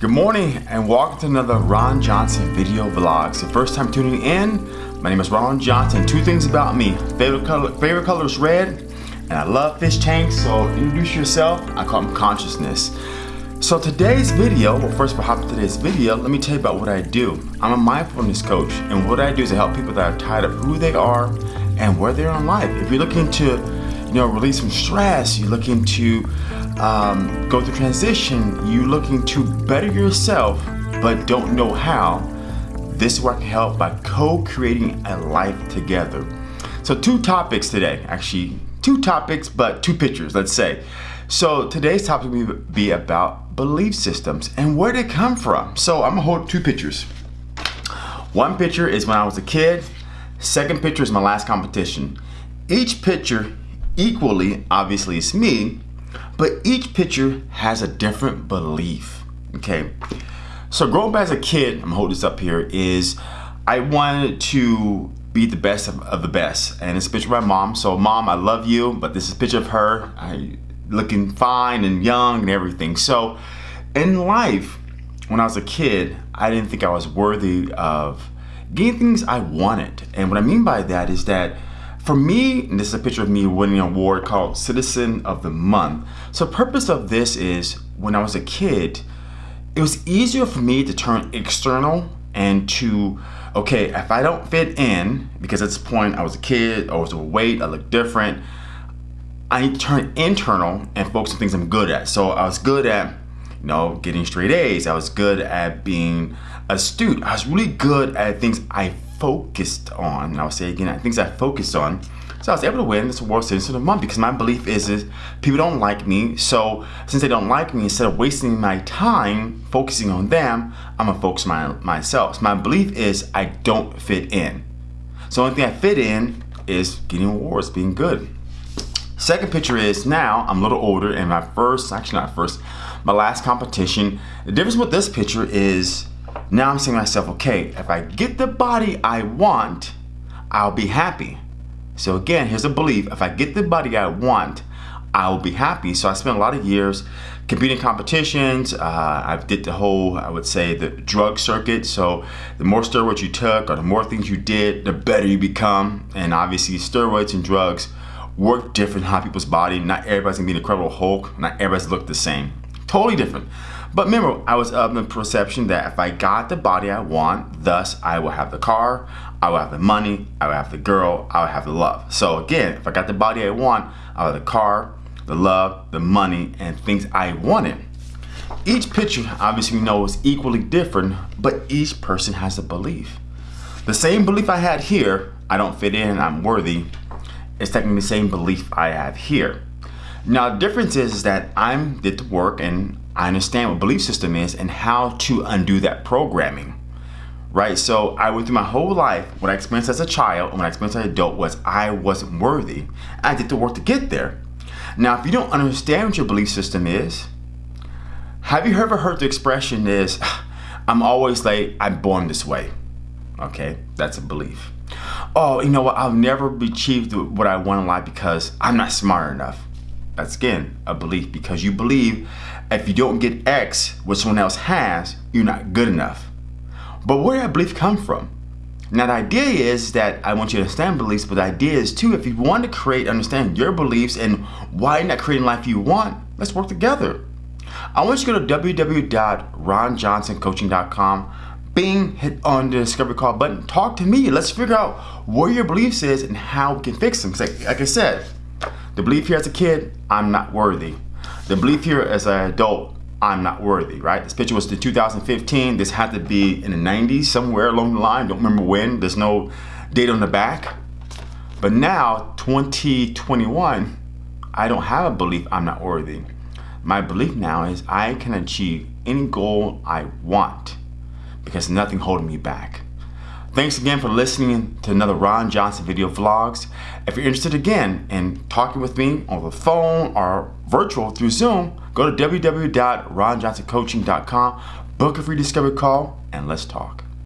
Good morning and welcome to another Ron Johnson video vlogs. The first time tuning in, my name is Ron Johnson. Two things about me. Favorite color, favorite color is red and I love fish tanks. So introduce yourself. I call them consciousness. So today's video, well first for hopping today's video, let me tell you about what I do. I'm a mindfulness coach and what I do is to help people that are tired of who they are and where they are in life. If you're looking to, you know, release some stress, you're looking to um, go through transition, you looking to better yourself but don't know how, this is where I can help by co-creating a life together. So two topics today, actually two topics but two pictures, let's say. So today's topic will be about belief systems and where they come from. So I'm gonna hold two pictures. One picture is when I was a kid, second picture is my last competition. Each picture equally, obviously it's me, but each picture has a different belief, okay? So growing up as a kid, I'm gonna hold this up here, is I wanted to be the best of, of the best. And it's a picture of my mom. So mom, I love you, but this is a picture of her I, looking fine and young and everything. So in life, when I was a kid, I didn't think I was worthy of getting things I wanted. And what I mean by that is that for me, this is a picture of me winning an award called Citizen of the Month. So purpose of this is when I was a kid, it was easier for me to turn external and to, okay, if I don't fit in, because at this point I was a kid, I was overweight, I looked different, I need to turn internal and focus on things I'm good at. So I was good at, you know, getting straight A's. I was good at being astute. I was really good at things I focused on, and I'll say again, things I focused on. So I was able to win this award Citizen of the Month because my belief is, is people don't like me. So since they don't like me, instead of wasting my time focusing on them, I'm gonna focus my myself. So my belief is I don't fit in. So the only thing I fit in is getting awards, being good. Second picture is now I'm a little older and my first, actually not first, my last competition. The difference with this picture is now I'm saying to myself, okay, if I get the body I want, I'll be happy. So again, here's a belief. If I get the body I want, I'll be happy. So I spent a lot of years competing competitions. Uh, I did the whole, I would say, the drug circuit. So the more steroids you took or the more things you did, the better you become. And obviously steroids and drugs work different on people's body. Not everybody's gonna be an incredible Hulk. Not everybody's look the same. Totally different. But remember, I was of the perception that if I got the body I want, thus I will have the car, I will have the money, I will have the girl, I will have the love. So again, if I got the body I want, I will have the car, the love, the money, and things I wanted. Each picture, obviously we know is equally different, but each person has a belief. The same belief I had here, I don't fit in, I'm worthy, is technically the same belief I have here. Now the difference is that I'm did the work and I understand what belief system is and how to undo that programming. Right, so I went through my whole life, what I experienced as a child and what I experienced as an adult was I wasn't worthy. I did the work to get there. Now, if you don't understand what your belief system is, have you ever heard the expression is, I'm always late, I'm born this way. Okay, that's a belief. Oh, you know what, I'll never achieve what I want in life because I'm not smart enough. That's again a belief because you believe if you don't get X, what someone else has, you're not good enough. But where did that belief come from? Now the idea is that I want you to understand beliefs, but the idea is too, if you want to create, understand your beliefs and why not creating life you want, let's work together. I want you to go to www.ronjohnsoncoaching.com, bing, hit on the discovery call button, talk to me. Let's figure out where your beliefs is and how we can fix them. Like, like I said, the belief here as a kid, I'm not worthy. The belief here as an adult, I'm not worthy, right? This picture was the 2015. This had to be in the 90s, somewhere along the line. Don't remember when. There's no date on the back. But now, 2021, I don't have a belief I'm not worthy. My belief now is I can achieve any goal I want because nothing holding me back. Thanks again for listening to another Ron Johnson video vlogs. If you're interested again in talking with me on the phone or virtual through Zoom, go to www.ronjohnsoncoaching.com, book a free discovery call, and let's talk.